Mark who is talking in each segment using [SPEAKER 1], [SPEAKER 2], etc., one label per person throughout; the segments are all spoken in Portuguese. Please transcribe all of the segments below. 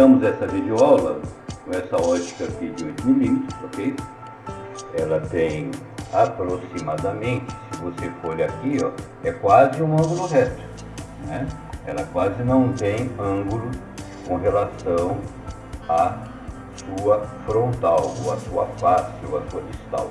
[SPEAKER 1] Iniciamos essa videoaula com essa ótica aqui de 8mm, ok? Ela tem aproximadamente, se você for aqui, ó, é quase um ângulo reto, né? Ela quase não tem ângulo com relação à sua frontal, ou à sua face, ou à sua distal,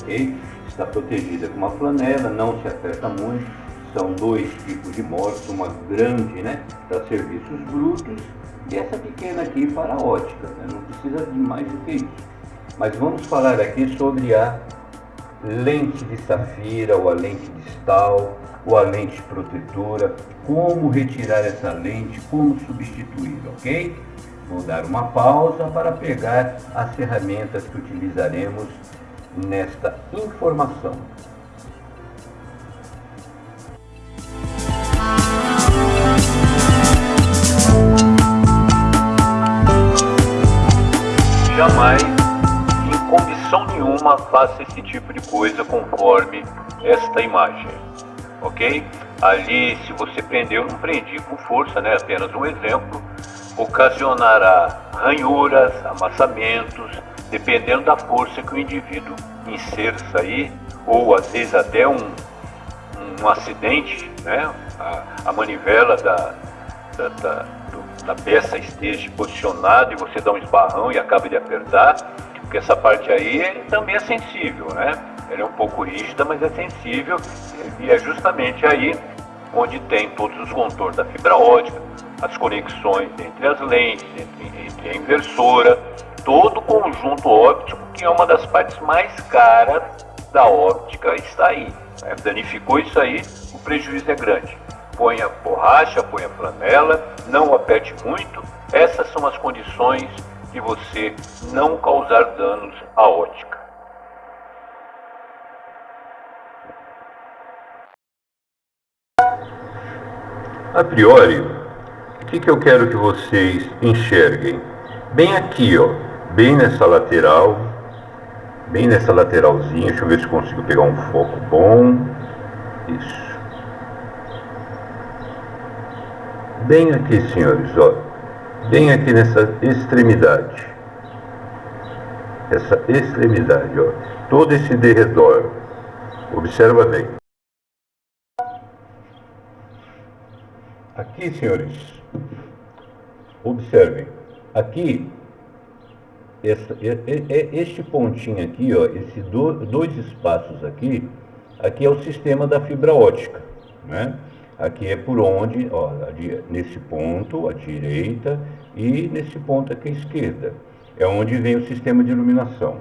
[SPEAKER 1] ok? Está protegida com uma flanela, não se aperta muito, são dois tipos de morte, uma grande né, para serviços brutos e essa pequena aqui para ótica, né? não precisa de mais do que isso. Mas vamos falar aqui sobre a lente de safira, ou a lente distal, ou a lente protetora, como retirar essa lente, como substituir, ok? Vou dar uma pausa para pegar as ferramentas que utilizaremos nesta informação. Jamais, em condição nenhuma, faça esse tipo de coisa conforme esta imagem, ok? Ali, se você prendeu, não prendi com força, né? Apenas um exemplo, ocasionará ranhuras, amassamentos, dependendo da força que o indivíduo inserça aí, ou às vezes até um, um acidente, né? A, a manivela da, da, da da peça esteja posicionada e você dá um esbarrão e acaba de apertar, porque essa parte aí também é sensível, né? Ela é um pouco rígida, mas é sensível e é justamente aí onde tem todos os contornos da fibra ótica, as conexões entre as lentes, entre, entre a inversora, todo o conjunto óptico, que é uma das partes mais caras da óptica, está aí. Né? Danificou isso aí, o prejuízo é grande ponha borracha, ponha flanela, não aperte muito. Essas são as condições de você não causar danos à ótica. A priori, o que, que eu quero que vocês enxerguem? Bem aqui, ó, bem nessa lateral, bem nessa lateralzinha, deixa eu ver se consigo pegar um foco bom. Isso. Bem aqui, senhores, ó, bem aqui nessa extremidade. Essa extremidade, ó, todo esse derredor. Observa bem. Aqui, senhores, observem. Aqui, essa, este pontinho aqui, ó, esses dois espaços aqui, aqui é o sistema da fibra ótica, né? Aqui é por onde, ó, nesse ponto à direita e nesse ponto aqui à esquerda. É onde vem o sistema de iluminação.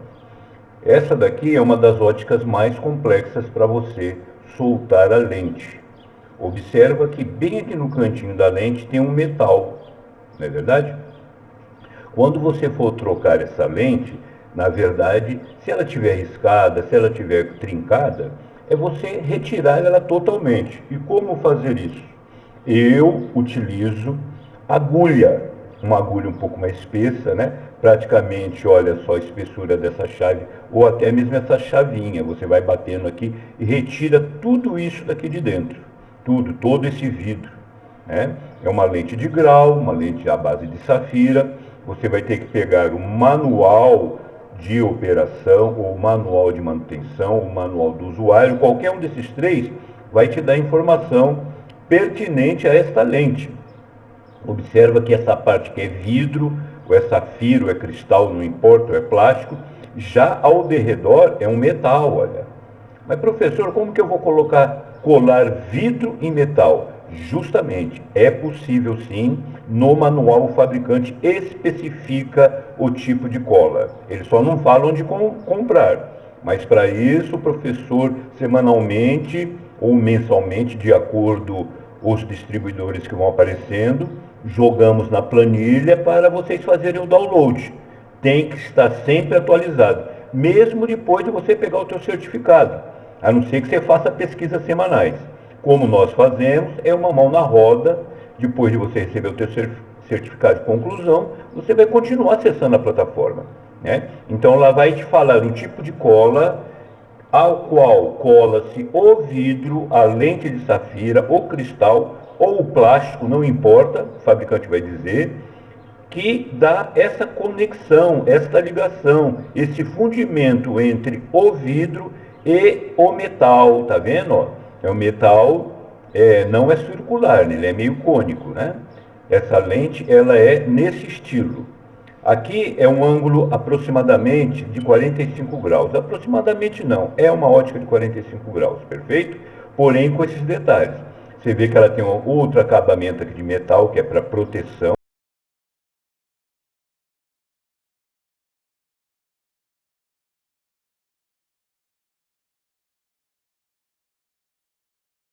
[SPEAKER 1] Essa daqui é uma das óticas mais complexas para você soltar a lente. Observa que bem aqui no cantinho da lente tem um metal, não é verdade? Quando você for trocar essa lente, na verdade, se ela tiver riscada, se ela tiver trincada, é você retirar ela totalmente. E como fazer isso? Eu utilizo agulha, uma agulha um pouco mais espessa, né? Praticamente, olha só a espessura dessa chave, ou até mesmo essa chavinha. Você vai batendo aqui e retira tudo isso daqui de dentro. Tudo, todo esse vidro. Né? É uma lente de grau, uma lente à base de safira. Você vai ter que pegar o manual de operação, ou manual de manutenção, o manual do usuário, qualquer um desses três vai te dar informação pertinente a esta lente. Observa que essa parte que é vidro, ou é safiro, ou é cristal, não importa, ou é plástico, já ao derredor é um metal, olha. Mas professor, como que eu vou colocar, colar vidro em metal? Justamente, é possível sim, no manual o fabricante especifica o tipo de cola. Eles só não falam de como comprar. Mas para isso o professor semanalmente ou mensalmente, de acordo os distribuidores que vão aparecendo, jogamos na planilha para vocês fazerem o download. Tem que estar sempre atualizado, mesmo depois de você pegar o seu certificado, a não ser que você faça pesquisas semanais como nós fazemos, é uma mão na roda, depois de você receber o seu certificado de conclusão, você vai continuar acessando a plataforma. Né? Então lá vai te falar o tipo de cola ao qual cola-se o vidro, a lente de safira, o cristal ou o plástico, não importa, o fabricante vai dizer, que dá essa conexão, esta ligação, esse fundimento entre o vidro e o metal, tá vendo? É o metal, é, não é circular, né? ele é meio cônico, né? Essa lente, ela é nesse estilo. Aqui é um ângulo aproximadamente de 45 graus. Aproximadamente não, é uma ótica de 45 graus, perfeito? Porém com esses detalhes. Você vê que ela tem um outro acabamento aqui de metal, que é para proteção.